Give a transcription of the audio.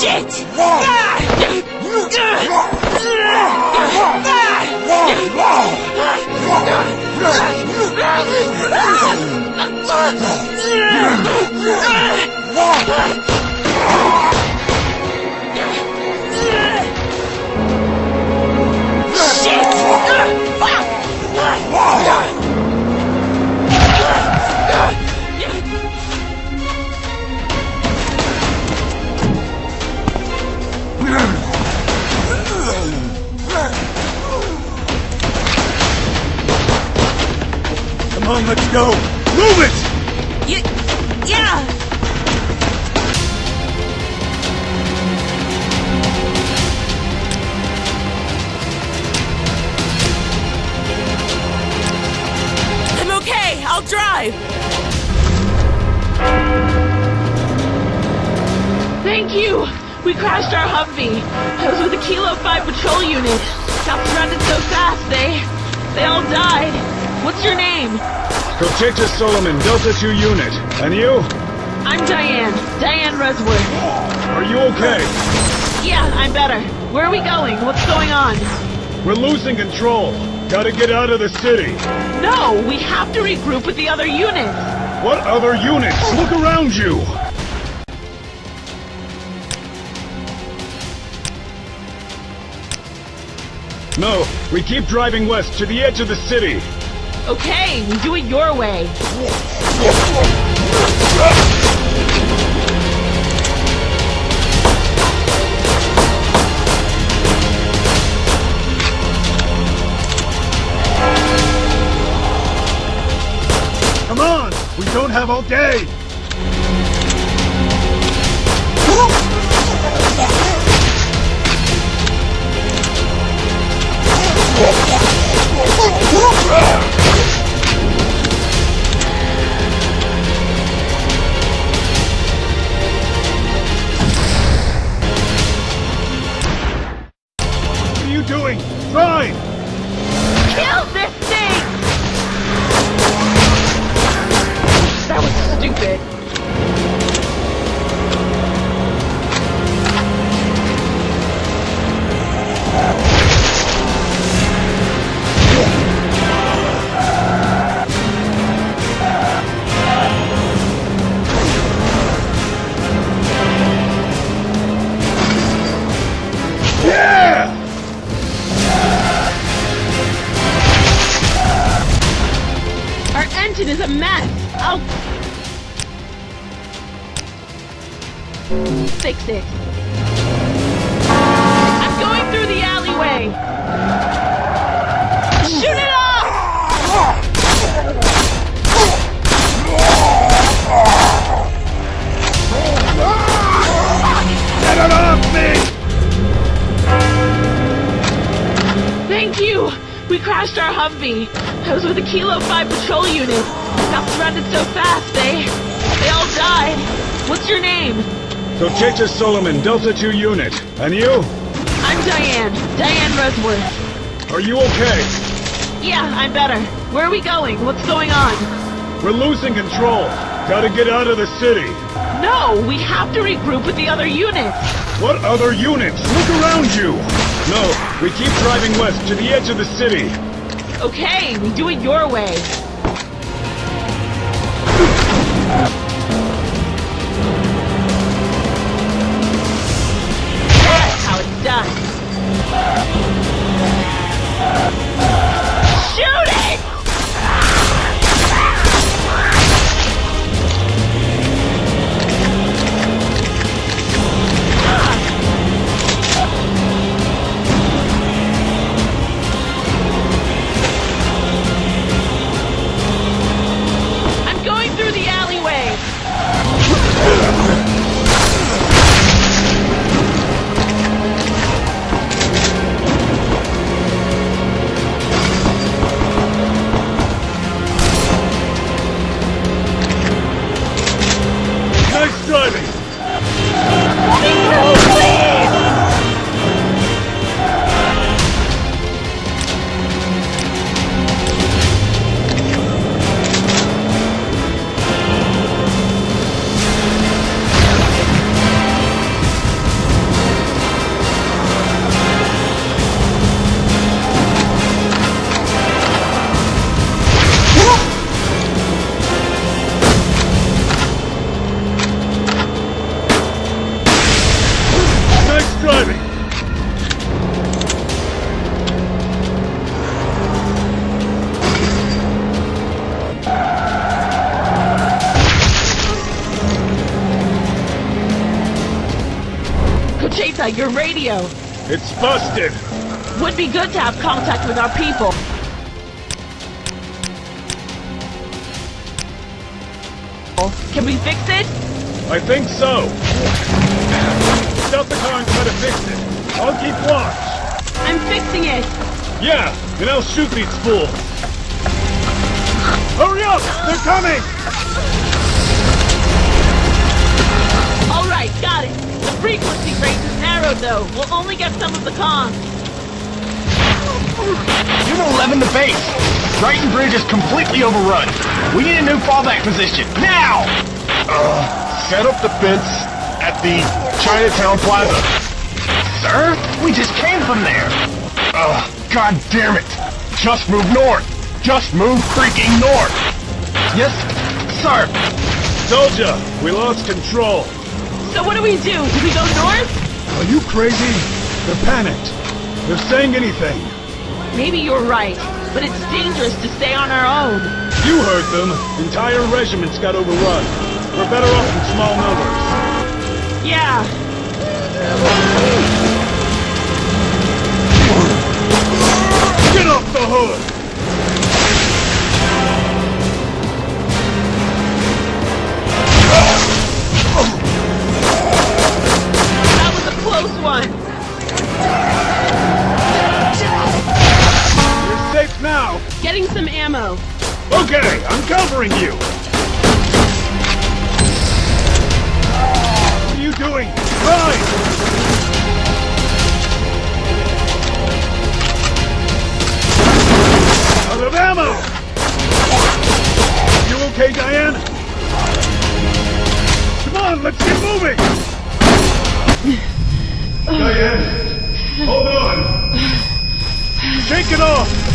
Shit! Come go! Move it! Y- yeah! I'm okay. I'll drive. Thank you. We crashed our Humvee. I was with a Kilo 5 patrol unit. Got surrounded so fast, they... They all died. What's your name? Protector Solomon, Delta 2 unit. And you? I'm Diane. Diane Resworth. Are you okay? Yeah, I'm better. Where are we going? What's going on? We're losing control. Gotta get out of the city. No, we have to regroup with the other units. What other units? Look around you! No, we keep driving west to the edge of the city. Okay, we do it your way. Come on! We don't have all day! What mess. I'll fix it. I'm going through the alleyway. Our Humvee. I was with a Kilo 5 patrol unit. Got surrounded so fast, they... They all died. What's your name? Protector Solomon, Delta 2 unit. And you? I'm Diane. Diane Resworth. Are you okay? Yeah, I'm better. Where are we going? What's going on? We're losing control. Gotta get out of the city. No, we have to regroup with the other units. What other units? Look around you! No, we keep driving west to the edge of the city. Okay, we do it your way. Your radio. It's busted. Would be good to have contact with our people. Can we fix it? I think so. Stop the car and try to fix it. I'll keep watch. I'm fixing it. Yeah, and I'll shoot these fools. Hurry up! They're coming! Frequency range is narrowed, though. We'll only get some of the comms. Unit 11 to base. Brighton Bridge is completely overrun. We need a new fallback position, now! Uh, set up the fence at the Chinatown Plaza. Sir, we just came from there. Ugh, god damn it! Just move north! Just move freaking north! Yes, sir. Told ya, we lost control. So what do we do? Do we go north? Are you crazy? They're panicked. They're saying anything. Maybe you're right, but it's dangerous to stay on our own. You heard them. Entire regiments got overrun. We're better off in small numbers. Yeah. Get off the hood! I'm covering you. What are you doing? Run! Out of ammo! You okay, Diane? Come on, let's get moving! Diane, hold on! Shake it off!